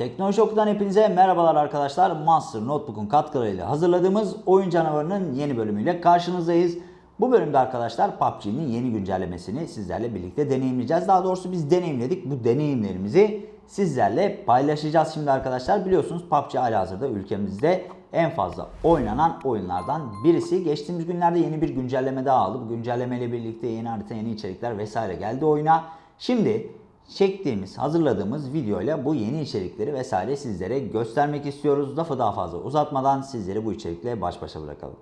Teknoloji Oku'dan hepinize merhabalar arkadaşlar. Monster Notebook'un katkılarıyla hazırladığımız Oyun Canavarı'nın yeni bölümüyle karşınızdayız. Bu bölümde arkadaşlar PUBG'nin yeni güncellemesini sizlerle birlikte deneyimleyeceğiz. Daha doğrusu biz deneyimledik. Bu deneyimlerimizi sizlerle paylaşacağız şimdi arkadaşlar. Biliyorsunuz PUBG halihazırda ülkemizde en fazla oynanan oyunlardan birisi. Geçtiğimiz günlerde yeni bir güncelleme daha aldı. Bu güncellemeyle birlikte yeni harita, yeni içerikler vesaire geldi oyuna. Şimdi çektiğimiz, hazırladığımız videoyla bu yeni içerikleri vesaire sizlere göstermek istiyoruz. Lafı daha fazla uzatmadan sizleri bu içerikle baş başa bırakalım.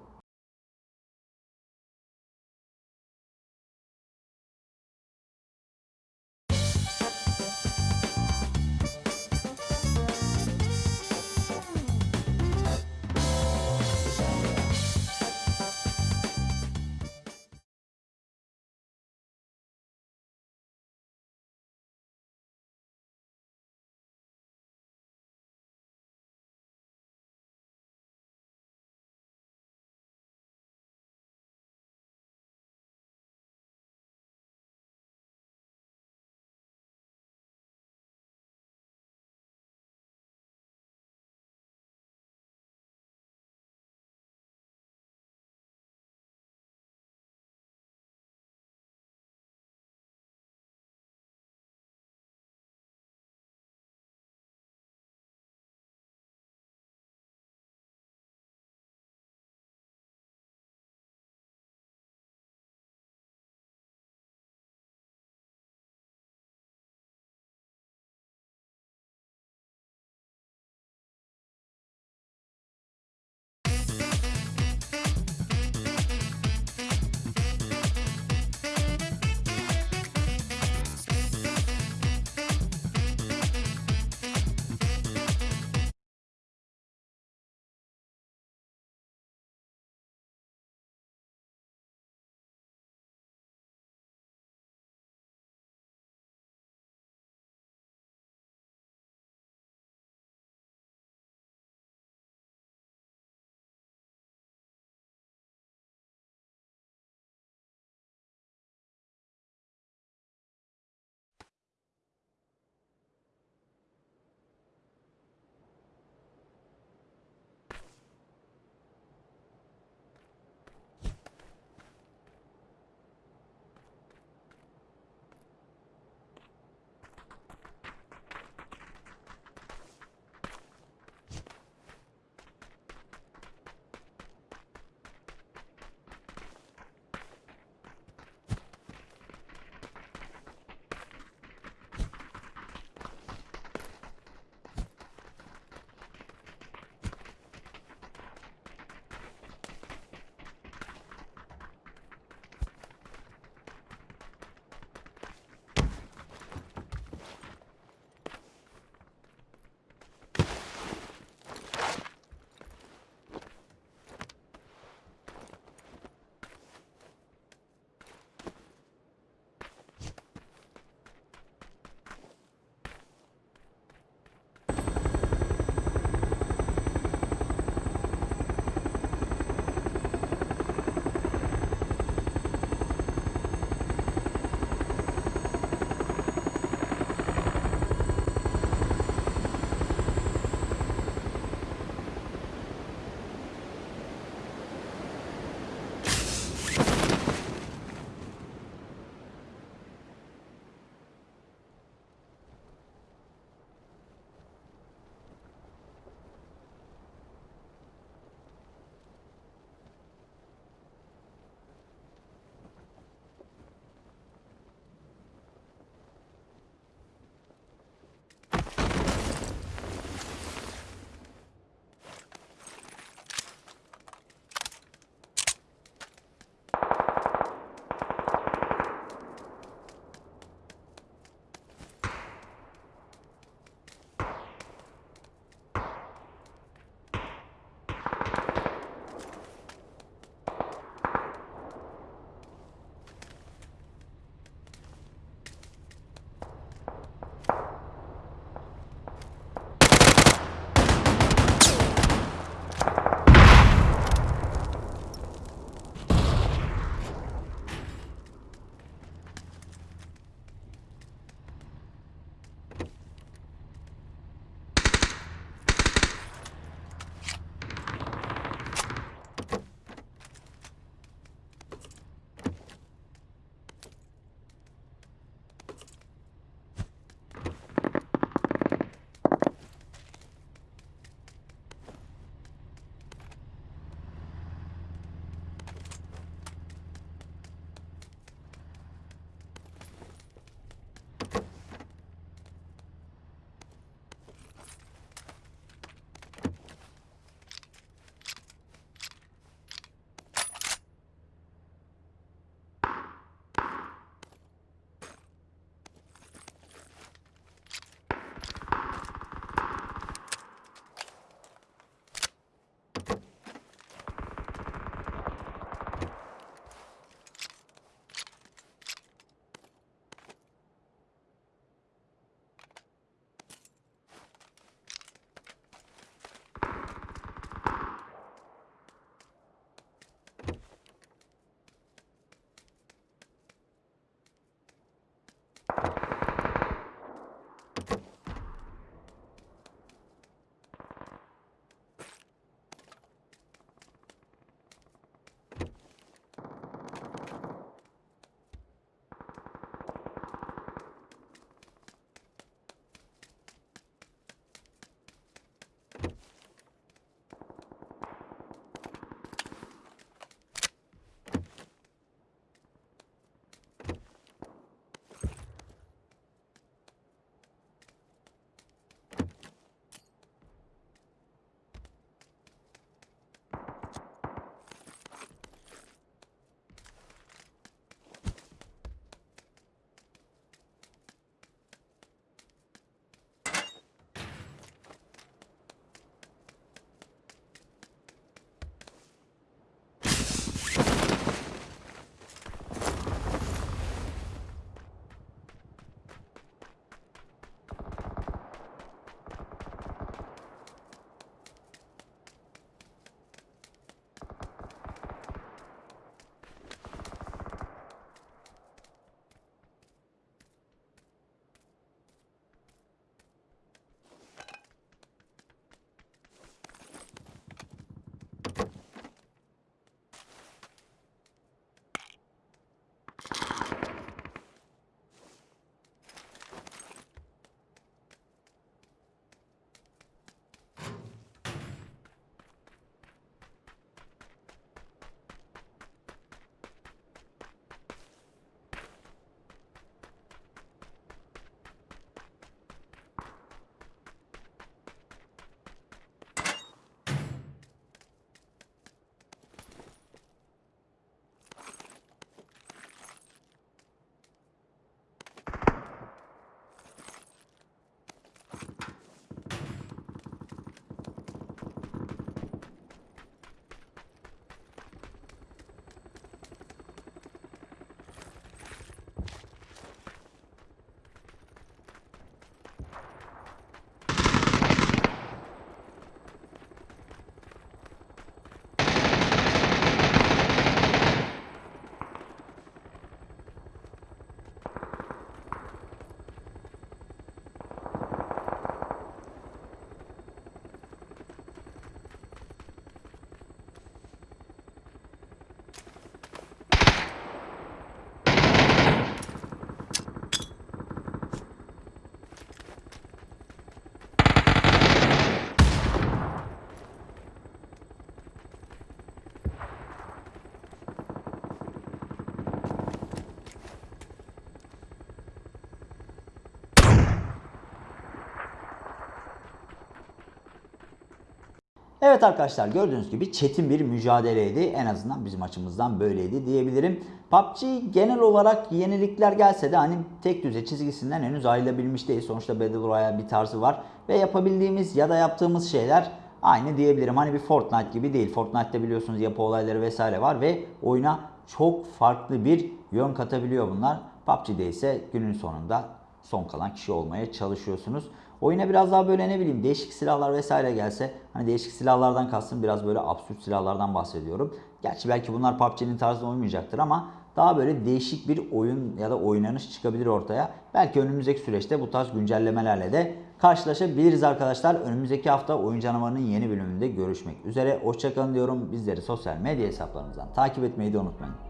Evet arkadaşlar gördüğünüz gibi çetin bir mücadeleydi. En azından bizim açımızdan böyleydi diyebilirim. PUBG genel olarak yenilikler gelse de hani tek düze çizgisinden henüz ayrılabilmiş değil. Sonuçta Battle Royale bir tarzı var. Ve yapabildiğimiz ya da yaptığımız şeyler aynı diyebilirim. Hani bir Fortnite gibi değil. Fortnite'te biliyorsunuz yapı olayları vesaire var ve oyuna çok farklı bir yön katabiliyor bunlar. PUBG'de ise günün sonunda son kalan kişi olmaya çalışıyorsunuz. Oyuna biraz daha böyle ne bileyim değişik silahlar vesaire gelse hani değişik silahlardan kastım biraz böyle absürt silahlardan bahsediyorum. Gerçi belki bunlar PUBG'nin tarzına uymayacaktır ama daha böyle değişik bir oyun ya da oynanış çıkabilir ortaya. Belki önümüzdeki süreçte bu tarz güncellemelerle de karşılaşabiliriz arkadaşlar. Önümüzdeki hafta Oyun Canavarı'nın yeni bölümünde görüşmek üzere. Hoşçakalın diyorum. Bizleri sosyal medya hesaplarımızdan takip etmeyi de unutmayın.